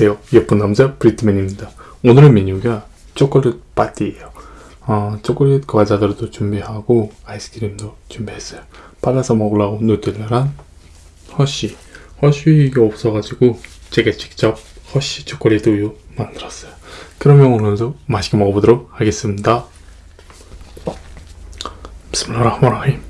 안녕하세요. 예쁜 남자 브리트맨입니다. 오늘의 메뉴가 초콜릿 파티예요. 어, 초콜릿 과자들도 준비하고 아이스크림도 준비했어요. 발라서 먹으려고 누텔라랑 허쉬. 허쉬가 없어가지고 제가 직접 허쉬 초콜릿 우유 만들었어요. 그러면 오늘도 맛있게 먹어보도록 하겠습니다. بسم الله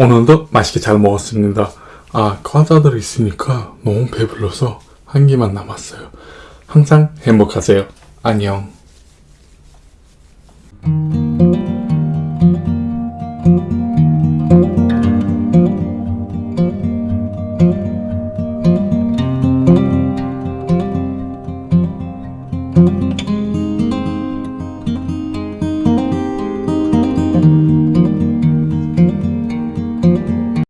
오늘도 맛있게 잘 먹었습니다. 아, 과자들이 있으니까 너무 배불러서 한 개만 남았어요. 항상 행복하세요. 안녕.